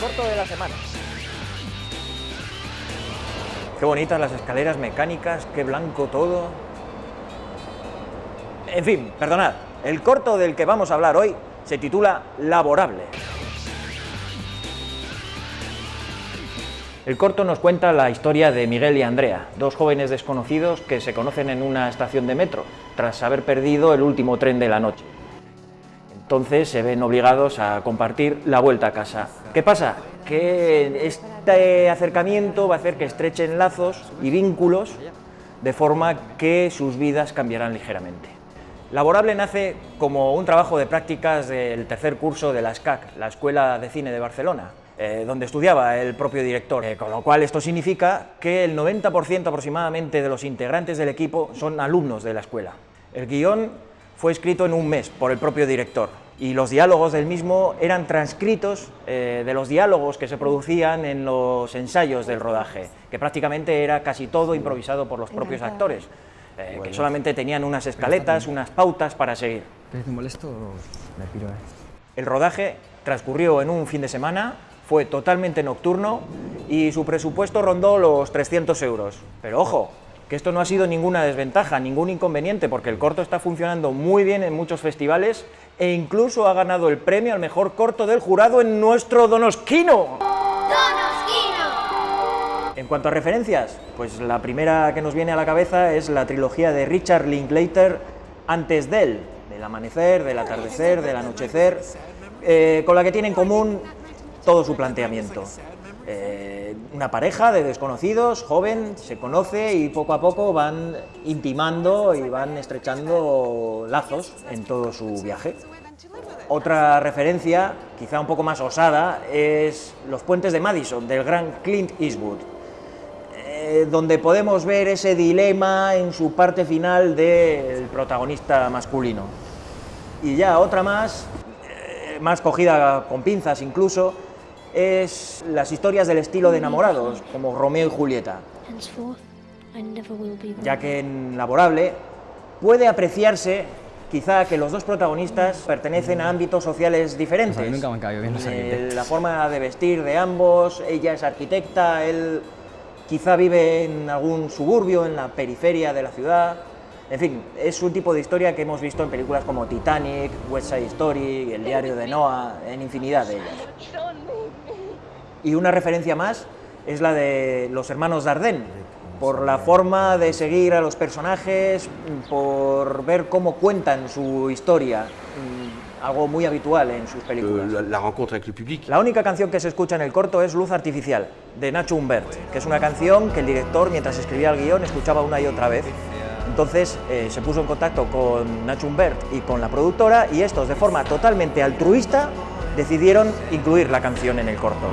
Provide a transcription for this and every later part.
corto de la semana. Qué bonitas las escaleras mecánicas, qué blanco todo. En fin, perdonad, el corto del que vamos a hablar hoy se titula Laborable. El corto nos cuenta la historia de Miguel y Andrea, dos jóvenes desconocidos que se conocen en una estación de metro, tras haber perdido el último tren de la noche. Entonces se ven obligados a compartir la vuelta a casa. ¿Qué pasa? Que este acercamiento va a hacer que estrechen lazos y vínculos de forma que sus vidas cambiarán ligeramente. Laborable nace como un trabajo de prácticas del tercer curso de la SCAC, la Escuela de Cine de Barcelona, eh, donde estudiaba el propio director, eh, con lo cual esto significa que el 90% aproximadamente de los integrantes del equipo son alumnos de la escuela. El guion fue escrito en un mes por el propio director y los diálogos del mismo eran transcritos eh, de los diálogos que se producían en los ensayos del rodaje, que prácticamente era casi todo improvisado por los propios actores, eh, que solamente tenían unas escaletas, unas pautas para seguir. molesto? Me piro, El rodaje transcurrió en un fin de semana, fue totalmente nocturno y su presupuesto rondó los 300 euros. Pero ojo, que esto no ha sido ninguna desventaja, ningún inconveniente, porque el corto está funcionando muy bien en muchos festivales e incluso ha ganado el premio al mejor corto del jurado en nuestro Donosquino. ¡Donosquino! En cuanto a referencias, pues la primera que nos viene a la cabeza es la trilogía de Richard Linklater, Antes de él, del amanecer, del atardecer, del anochecer, eh, con la que tiene en común todo su planteamiento. Eh, una pareja de desconocidos, joven, se conoce y poco a poco van intimando y van estrechando lazos en todo su viaje. Otra referencia, quizá un poco más osada, es los puentes de Madison, del gran Clint Eastwood, eh, donde podemos ver ese dilema en su parte final del protagonista masculino. Y ya otra más, eh, más cogida con pinzas incluso, es las historias del estilo de enamorados, como Romeo y Julieta, ya que en Laborable puede apreciarse quizá que los dos protagonistas pertenecen a ámbitos sociales diferentes. nunca me han bien eh, La forma de vestir de ambos, ella es arquitecta, él quizá vive en algún suburbio, en la periferia de la ciudad. En fin, es un tipo de historia que hemos visto en películas como Titanic, West Side Story, El diario de Noah, en infinidad de ellas. Y una referencia más es la de los hermanos Dardenne, por la forma de seguir a los personajes, por ver cómo cuentan su historia, mm, algo muy habitual en sus películas. La, rencontre avec le public. La única canción que se escucha en el corto es Luz Artificial, de Nacho Humbert, que es una canción que el director, mientras escribía el guion, escuchaba una y otra vez. Entonces eh, se puso en contacto con Nacho Humbert y con la productora y estos, de forma totalmente altruista, decidieron incluir la canción en el corto.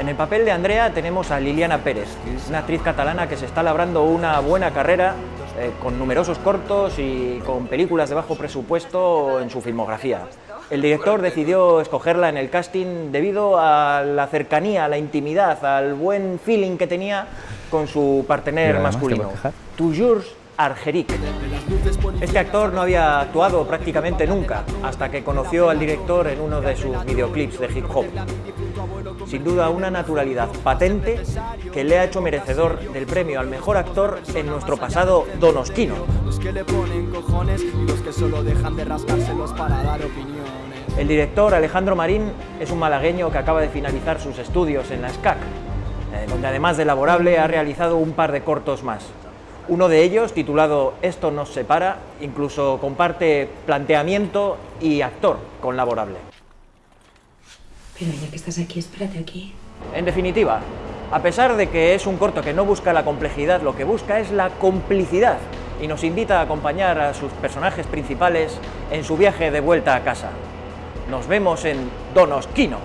En el papel de Andrea tenemos a Liliana Pérez, una actriz catalana que se está labrando una buena carrera eh, con numerosos cortos y con películas de bajo presupuesto en su filmografía. El director decidió escogerla en el casting debido a la cercanía, a la intimidad, al buen feeling que tenía con su partener masculino. Toujours Argeric. Este actor no había actuado prácticamente nunca, hasta que conoció al director en uno de sus videoclips de hip hop. Sin duda una naturalidad patente que le ha hecho merecedor del premio al mejor actor en nuestro pasado donosquino. El director Alejandro Marín es un malagueño que acaba de finalizar sus estudios en la SCAC, eh, donde además de laborable ha realizado un par de cortos más. Uno de ellos, titulado Esto nos separa, incluso comparte planteamiento y actor con Laborable. Pero ya que estás aquí, espérate aquí. En definitiva, a pesar de que es un corto que no busca la complejidad, lo que busca es la complicidad y nos invita a acompañar a sus personajes principales en su viaje de vuelta a casa. Nos vemos en Donosquino.